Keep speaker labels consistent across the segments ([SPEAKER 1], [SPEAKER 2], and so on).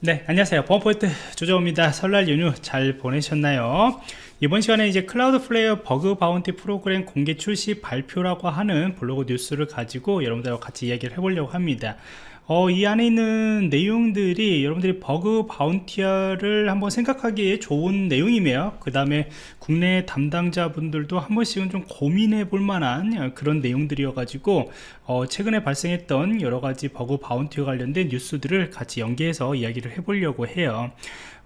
[SPEAKER 1] 네 안녕하세요. 보안프로젝트 조정원입니다. 설날 연휴 잘 보내셨나요? 이번 시간에 이제 Cloudflare bug bounty 프로그램 공개 출시 발표라고 하는 블로그 뉴스를 가지고 여러분들과 같이 이야기를 해보려고 합니다 어, 이 안에 있는 내용들이 여러분들이 bug bounty를 한번 생각하기에 좋은 내용이며 그 다음에 국내 담당자분들도 한 번씩은 좀 고민해 볼 만한 그런 내용들이어 가지고 어, 최근에 발생했던 여러 가지 bug bounty와 관련된 뉴스들을 같이 연계해서 이야기를 해 보려고 해요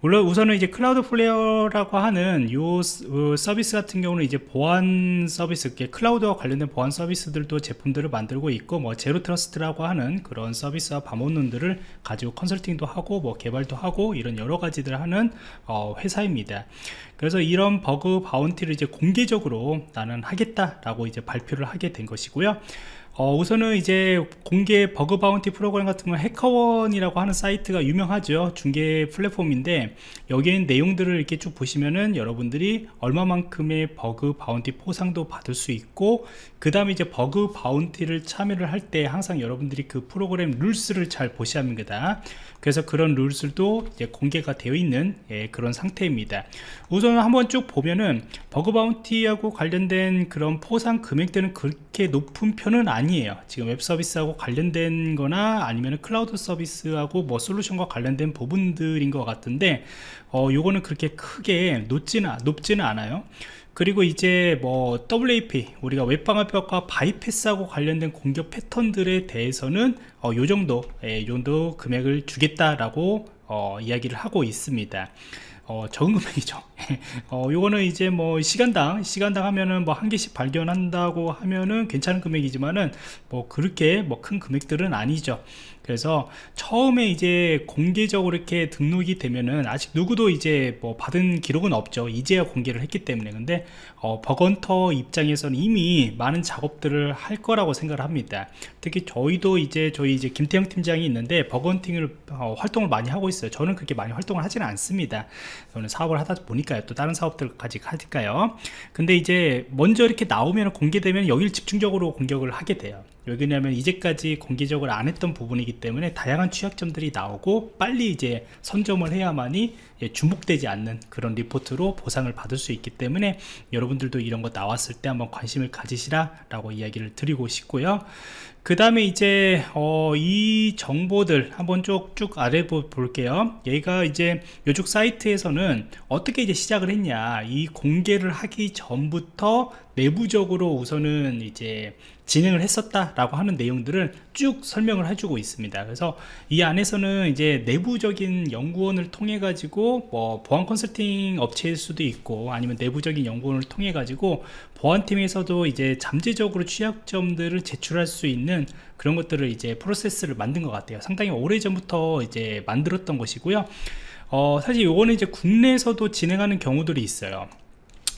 [SPEAKER 1] 물론 우선은 이제 Cloudflare라고 하는 요 어, 서비스 같은 경우는 이제 보안 서비스, 클라우드와 관련된 보안 서비스들도 제품들을 만들고 있고 뭐 zero trust라고 하는 그런 서비스와 방법론들을 가지고 컨설팅도 하고 뭐 개발도 하고 이런 여러 가지들 하는 어, 회사입니다. 그래서 이런 bug bounty를 이제 공개적으로 나는 하겠다라고 이제 발표를 하게 된 것이고요. 어, 우선은 이제 공개 bug bounty 프로그램 같은 건 HackerOne이라고 하는 사이트가 유명하죠. 중개 플랫폼인데 여기에 내용들을 이렇게 쭉 보시면은 여러분들이 얼마만큼의 bug bounty 포상도 받을 수 있고 그 다음에 이제 bug bounty를 참여를 할 때 항상 여러분들이 그 프로그램 rules를 잘 보셔야 합니다. 그래서 그런 rules도 이제 공개가 되어 있는 예, 그런 상태입니다. 우선 한번 쭉 보면은 bug bounty하고 관련된 그런 포상 금액들은 그렇게 높은 편은 아니 에요. 지금 웹 서비스하고 관련된 거나 아니면 클라우드 서비스하고 뭐 솔루션과 관련된 부분들인 것 같은데 어 요거는 그렇게 크게 높지는 높지는 않아요. 그리고 이제 뭐 WAF 우리가 웹방어벽과 bypass하고 관련된 공격 패턴들에 대해서는 어, 요 정도 예, 요 정도 금액을 주겠다라고 어, 이야기를 하고 있습니다 어, 적은 금액이죠. 어, 요거는 이제 뭐 시간당 시간당 하면은 뭐 한 개씩 발견한다고 하면은 괜찮은 금액이지만은 뭐 그렇게 뭐 큰 금액들은 아니죠 그래서 처음에 이제 공개적으로 이렇게 등록이 되면은 아직 누구도 이제 뭐 받은 기록은 없죠. 이제야 공개를 했기 때문에. 근데 어, 버건터 입장에서는 이미 많은 작업들을 할 거라고 생각을 합니다. 특히 저희도 이제 저희 이제 김태형 팀장이 있는데 버건팅을 어, 활동을 많이 하고 있어요. 저는 그렇게 많이 활동을 하지는 않습니다. 저는 사업을 하다 보니까요. 또 다른 사업들까지 하니까요. 근데 이제 먼저 이렇게 나오면 공개되면 여기를 집중적으로 공격을 하게 돼요 왜냐하면 이제까지 공개적으로 안 했던 부분이기 때문에 다양한 취약점들이 나오고 빨리 이제 선점을 해야만이 중복되지 않는 그런 리포트로 보상을 받을 수 있기 때문에 여러분들도 이런 거 나왔을 때 한번 관심을 가지시라 라고 이야기를 드리고 싶고요. 그 다음에 이제 어, 이 정보들 한번 쭉쭉 아래 볼게요. 얘가 이제 요쪽 사이트에서는 어떻게 이제 시작을 했냐. 이 공개를 하기 전부터 내부적으로 우선은 이제 진행을 했었다라고 하는 내용들을 쭉 설명을 해주고 있습니다. 그래서 이 안에서는 이제 내부적인 연구원을 통해 가지고 뭐 보안 컨설팅 업체일 수도 있고 아니면 내부적인 연구원을 통해 가지고 보안팀에서도 이제 잠재적으로 취약점들을 제출할 수 있는 그런 것들을 이제 프로세스를 만든 것 같아요. 상당히 오래 전부터 이제 만들었던 것이고요. 어, 사실 요거는 이제 국내에서도 진행하는 경우들이 있어요.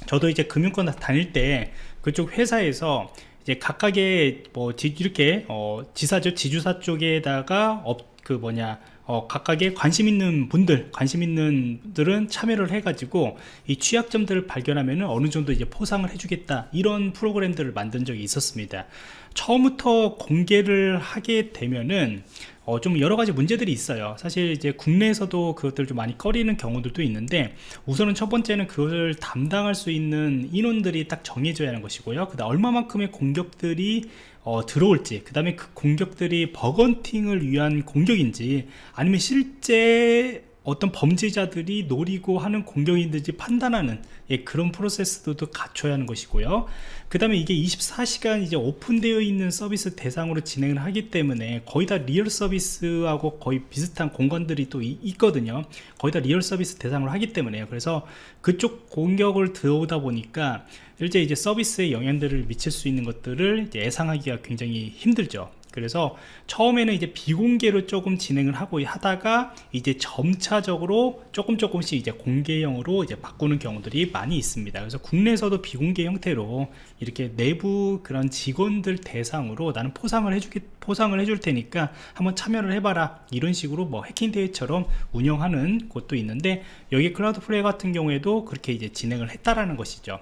[SPEAKER 1] 저도 이제 금융권 다닐 때 그쪽 회사에서 이제 각각의 뭐 지, 이렇게 어, 지사죠. 지주사 쪽에다가 업, 그 뭐냐 어, 각각의 관심 있는 분들 관심 있는 분들은 참여를 해 가지고 이 취약점들을 발견하면 어느 정도 이제 포상을 해주겠다. 이런 프로그램들을 만든 적이 있었습니다. 처음부터 공개를 하게 되면은 어, 좀 여러 가지 문제들이 있어요. 사실 이제 국내에서도 그것들 좀 많이 꺼리는 경우들도 있는데 우선은 첫 번째는 그걸 담당할 수 있는 인원들이 딱 정해져야 하는 것이고요. 그 다음 얼마만큼의 공격들이 어, 들어올지 그 다음에 그 공격들이 bug hunting을 위한 공격인지 아니면 실제 어떤 범죄자들이 노리고 하는 공격인지 판단하는 예, 그런 프로세스도 갖춰야 하는 것이고요. 그 다음에 이게 24시간 이제 오픈되어 있는 서비스 대상으로 진행을 하기 때문에 거의 다 real 서비스하고 거의 비슷한 공간들이 또 있거든요. 거의 다 real 서비스 대상으로 하기 때문에요. 그래서 그쪽 공격을 들어오다 보니까 실제 이제 서비스에 영향들을 미칠 수 있는 것들을 예상하기가 굉장히 힘들죠 그래서 처음에는 이제 비공개로 조금 진행을 하고 하다가 이제 점차적으로 조금 조금씩 이제 공개형으로 이제 바꾸는 경우들이 많이 있습니다. 그래서 국내에서도 비공개 형태로 이렇게 내부 그런 직원들 대상으로 나는 포상을 해주기 포상을 해줄 테니까 한번 참여를 해봐라 이런 식으로 뭐 해킹 대회처럼 운영하는 곳도 있는데 여기 Cloudflare 같은 경우에도 그렇게 이제 진행을 했다라는 것이죠.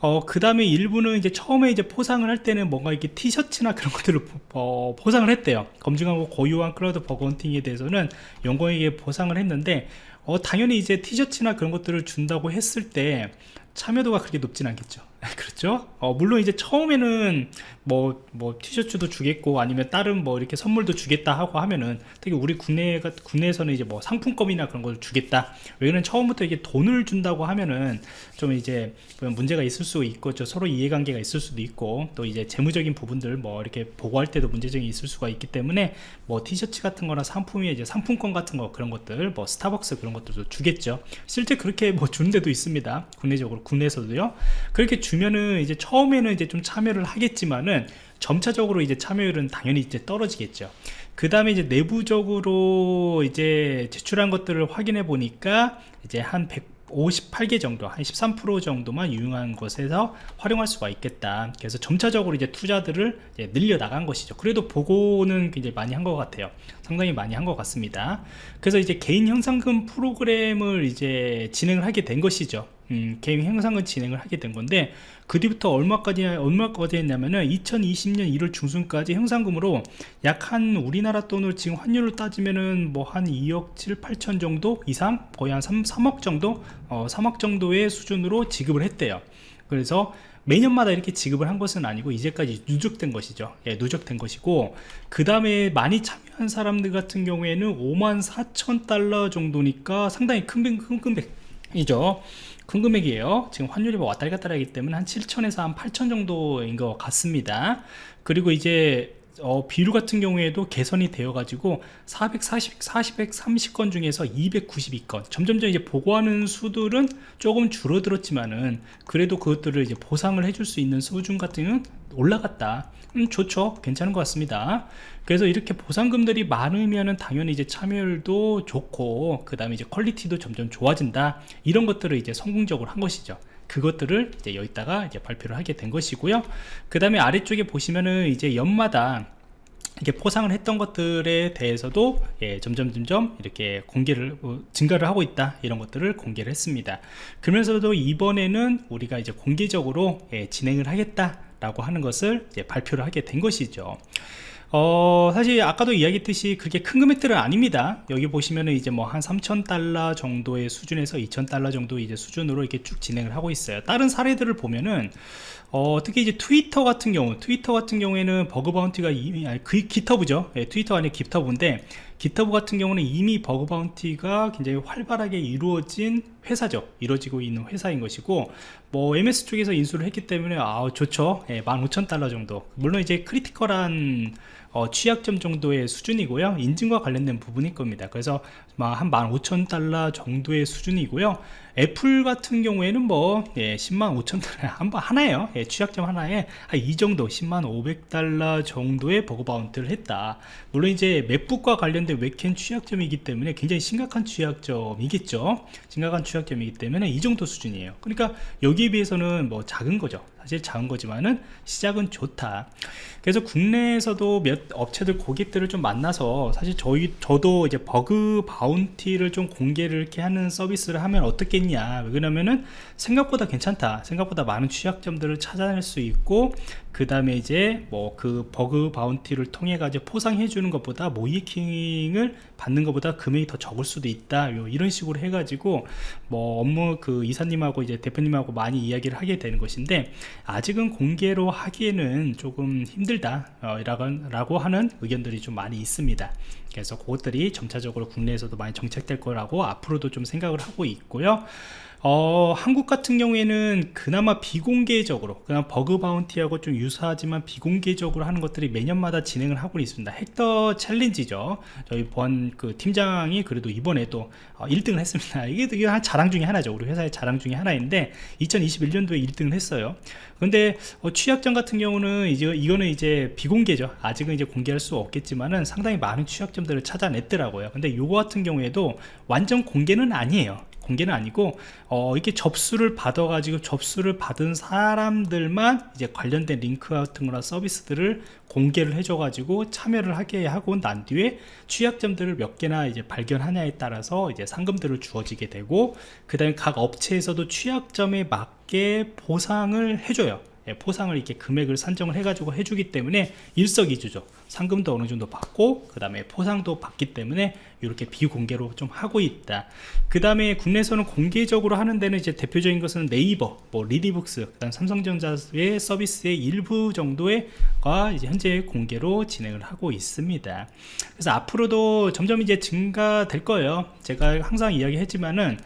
[SPEAKER 1] 어, 그 다음에 일부는 이제 처음에 이제 포상을 할 때는 뭔가 이렇게 티셔츠나 그런 것들을 포, 어, 포상을 했대요. 검증하고 고유한 클라우드 bug hunting에 대해서는 연구원에게 보상을 했는데, 어, 당연히 이제 티셔츠나 그런 것들을 준다고 했을 때 참여도가 그렇게 높진 않겠죠. 그렇죠? 어, 물론 이제 처음에는 뭐, 뭐, 티셔츠도 주겠고, 아니면 다른 뭐, 이렇게 선물도 주겠다 하고 하면은, 특히 우리 국내가, 국내에서는 이제 뭐, 상품권이나 그런 걸 주겠다. 왜냐면 처음부터 이게 돈을 준다고 하면은, 좀 이제, 문제가 있을 수 있고, 저 서로 이해관계가 있을 수도 있고, 또 이제 재무적인 부분들 뭐, 이렇게 보고할 때도 문제점이 있을 수가 있기 때문에, 뭐, 티셔츠 같은 거나 상품이 이제 상품권 같은 거, 그런 것들, 뭐, 스타벅스 그런 것들도 주겠죠. 실제 그렇게 뭐, 주는 데도 있습니다. 국내적으로, 국내에서도요. 그렇게 주면은 이제 처음에는 이제 좀 참여를 하겠지만은 점차적으로 이제 참여율은 당연히 이제 떨어지겠죠. 그 다음에 이제 내부적으로 이제 제출한 것들을 확인해 보니까 이제 한 158개 정도, 한 13% 정도만 유용한 곳에서 활용할 수가 있겠다. 그래서 점차적으로 이제 투자들을 이제 늘려 나간 것이죠. 그래도 보고는 굉장히 많이 한 것 같아요. 상당히 많이 한 것 같습니다. 그래서 이제 개인 형상금 프로그램을 이제 진행을 하게 된 것이죠. 음, 개인 형상금 진행을 하게 된 건데 그 뒤부터 얼마까지 얼마까지 했냐면은 2020년 1월 중순까지 형상금으로 약 한 우리나라 돈을 지금 환율로 따지면은 뭐 한 2억 7, 8천 정도 이상 거의 한 3, 3억 정도? 어, 3억 정도의 수준으로 지급을 했대요. 그래서 매년마다 이렇게 지급을 한 것은 아니고 이제까지 누적된 것이죠. 예, 누적된 것이고 그 다음에 많이 참여한 사람들 같은 경우에는 5만 4천 달러 정도니까 상당히 큰, 큰 금액이죠 큰 금액이에요. 지금 환율이 뭐 왔다리 갔다리 하기 때문에 한 7천에서 한 8천 정도인 것 같습니다. 그리고 이제 어, 비율 같은 경우에도 개선이 되어 가지고 440, 430건 중에서 292건 점점점 이제 보고하는 수들은 조금 줄어들었지만은 그래도 그것들을 이제 보상을 해줄 수 있는 수준 같은 경우는 올라갔다. 음, 좋죠. 괜찮은 것 같습니다. 그래서 이렇게 보상금들이 많으면은 당연히 이제 참여율도 좋고 그 다음에 이제 퀄리티도 점점 좋아진다. 이런 것들을 이제 성공적으로 한 것이죠 그것들을 이제 여기다가 이제 발표를 하게 된 것이고요. 그 다음에 아래쪽에 보시면은 이제 연마다 이렇게 포상을 했던 것들에 대해서도 예, 점점 점점 이렇게 공개를 어, 증가를 하고 있다. 이런 것들을 공개를 했습니다. 그러면서도 이번에는 우리가 이제 공개적으로 예, 진행을 하겠다 라고 하는 것을 발표를 하게 된 것이죠 어, 사실 아까도 이야기했듯이 그렇게 큰 금액들은 아닙니다. 여기 보시면은 이제 뭐 한 3,000달러 정도의 수준에서 2,000달러 정도 이제 수준으로 이렇게 쭉 진행을 하고 있어요. 다른 사례들을 보면은 어, 특히 이제 트위터 같은 경우, 트위터 같은 경우에는 bug bounty가 이미, 아니, 그, GitHub죠. 예, 트위터 아니 GitHub인데, GitHub 같은 경우는 이미 bug bounty가 굉장히 활발하게 이루어진 회사죠. 이루어지고 있는 회사인 것이고, 뭐, MS 쪽에서 인수를 했기 때문에, 아 좋죠. 예, 15,000달러 정도. 물론 이제 critical한 어, 취약점 정도의 수준이고요. 인증과 관련된 부분일 겁니다. 그래서 한 15,000달러 정도의 수준이고요. 애플 같은 경우에는 뭐 예, 10만 5천 달러 한번 하나예요. 예, 취약점 하나에 이 정도 10만 500달러 정도의 bug bounty를 했다. 물론 이제 맥북과 관련된 웹캠 취약점이기 때문에 굉장히 심각한 취약점이겠죠. 심각한 취약점이기 때문에 이 정도 수준이에요. 그러니까 여기에 비해서는 뭐 작은 거죠 사실 작은 거지만은 시작은 좋다. 그래서 국내에서도 몇 업체들 고객들을 좀 만나서 사실 저희 저도 이제 bug bounty를 좀 공개를 이렇게 하는 서비스를 하면 어떻겠냐. 왜냐면은 생각보다 괜찮다. 생각보다 많은 취약점들을 찾아낼 수 있고 그 다음에 이제 뭐 그 버그 바운티를 통해 가지고 포상해 주는 것보다 모이킹을 받는 것보다 금액이 더 적을 수도 있다. 이런 식으로 해 가지고 뭐 업무 그 이사님하고 이제 대표님하고 많이 이야기를 하게 되는 것인데 아직은 공개로 하기에는 조금 힘들다 어, 라고 하는 의견들이 좀 많이 있습니다. 그래서 그것들이 점차적으로 국내에서도 많이 정책될 거라고 앞으로도 좀 생각을 하고 있고요 어, 한국 같은 경우에는 그나마 비공개적으로 그냥 버그 바운티하고 좀 유사하지만 비공개적으로 하는 것들이 매년마다 진행을 하고 있습니다. 헥터 챌린지죠. 저희 보안 그 팀장이 그래도 이번에 도 어, 1등을 했습니다. 이게 되게 한 자랑 중에 하나죠. 우리 회사의 자랑 중에 하나인데 2021년도에 1등을 했어요. 근데 어, 취약점 같은 경우는 이제 이거는 이제 비공개죠. 아직은 이제 공개할 수 없겠지만은 상당히 많은 취약점들을 찾아냈더라고요. 근데 요거 같은 경우에도 완전 공개는 아니에요 공개는 아니고 어, 이렇게 접수를 받아 가지고 접수를 받은 사람들만 이제 관련된 링크 같은 거나 서비스들을 공개를 해줘 가지고 참여를 하게 하고 난 뒤에 취약점들을 몇 개나 이제 발견하냐에 따라서 이제 상금들을 주어지게 되고 그 다음에 각 업체에서도 취약점에 맞게 보상을 해줘요. 예, 포상을 이렇게 금액을 산정을 해가지고 해주기 때문에 일석이조죠. 상금도 어느 정도 받고 그 다음에 포상도 받기 때문에 이렇게 비공개로 좀 하고 있다. 그 다음에 국내에서는 공개적으로 하는 데는 이제 대표적인 것은 네이버, 뭐 리디북스, 그다음 삼성전자의 서비스의 일부 정도가 이제 현재 공개로 진행을 하고 있습니다. 그래서 앞으로도 점점 이제 증가될 거예요. 제가 항상 이야기했지만은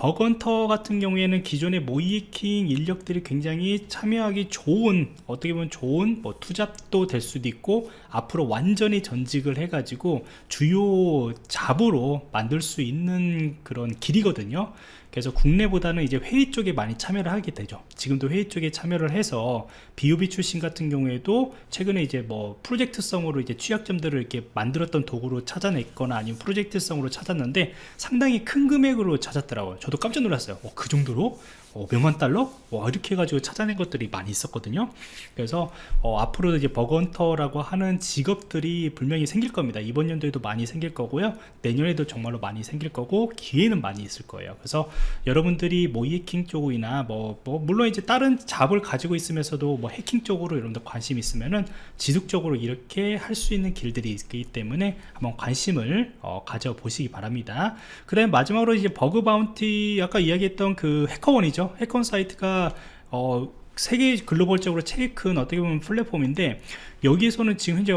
[SPEAKER 1] bug hunter 같은 경우에는 기존의 모의해킹 인력들이 굉장히 참여하기 좋은 어떻게 보면 좋은 뭐 투잡도 될 수도 있고 앞으로 완전히 전직을 해 가지고 주요 job으로 만들 수 있는 그런 길이거든요 그래서 국내보다는 이제 회의 쪽에 많이 참여를 하게 되죠. 지금도 회의 쪽에 참여를 해서 비오비 출신 같은 경우에도 최근에 이제 뭐 프로젝트성으로 이제 취약점들을 이렇게 만들었던 도구로 찾아냈거나 아니면 프로젝트성으로 찾았는데 상당히 큰 금액으로 찾았더라고요. 저도 깜짝 놀랐어요. 어, 그 정도로 어, 몇만 달러? 와 이렇게 해가지고 찾아낸 것들이 많이 있었거든요. 그래서 어, 앞으로도 이제 버건터라고 하는 직업들이 분명히 생길 겁니다. 이번 연도에도 많이 생길 거고요. 내년에도 정말로 많이 생길 거고 기회는 많이 있을 거예요. 그래서 여러분들이 뭐 해킹 쪽이나 뭐, 뭐 물론 이제 다른 잡을 가지고 있으면서도 뭐 해킹 쪽으로 여러분들 관심 있으면은 지속적으로 이렇게 할 수 있는 길들이 있기 때문에 한번 관심을 어, 가져보시기 바랍니다. 그 다음에 마지막으로 이제 버그 바운티 아까 이야기했던 그 해커원이죠 해커원 사이트가 어, 세계 글로벌적으로 제일 큰 어떻게 보면 플랫폼인데 여기에서는 지금 현재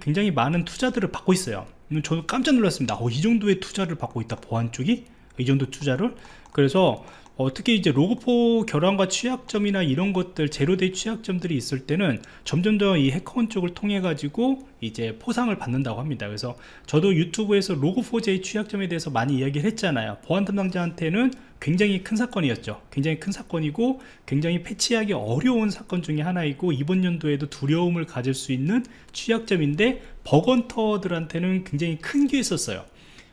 [SPEAKER 1] 굉장히 많은 투자들을 받고 있어요. 저도 깜짝 놀랐습니다. 어, 이 정도의 투자를 받고 있다. 보안 쪽이? 이 정도 투자를? 그래서 어, 특히 이제 Log4 결함과 취약점이나 이런 것들 zero-day 취약점들이 있을 때는 점점 더이 HackerOne 쪽을 통해 가지고 이제 포상을 받는다고 합니다. 그래서 저도 유튜브에서 Log4j 취약점에 대해서 많이 이야기를 했잖아요. 보안 담당자한테는 굉장히 큰 사건이었죠. 굉장히 큰 사건이고 굉장히 패치하기 어려운 사건 중에 하나이고 이번 연도에도 두려움을 가질 수 있는 취약점인데 버건터들한테는 굉장히 큰 기회였었어요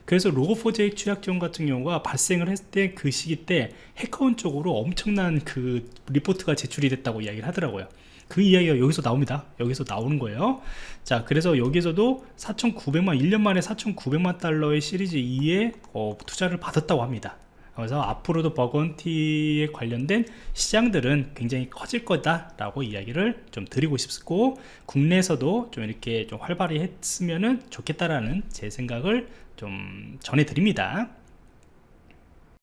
[SPEAKER 1] 그래서 로고4j 취약점 같은 경우가 발생을 했을 때 그 시기 때 해커원 쪽으로 엄청난 그 리포트가 제출이 됐다고 이야기를 하더라고요. 그 이야기가 여기서 나옵니다. 여기서 나오는 거예요. 자 그래서 여기서도 4,900만 1년 만에 4,900만 달러의 시리즈 2에 어, 투자를 받았다고 합니다. 그래서 앞으로도 버건티에 관련된 시장들은 굉장히 커질 거다 라고 이야기를 좀 드리고 싶고 국내에서도 좀 이렇게 좀 활발히 했으면 좋겠다라는 제 생각을 좀 전해드립니다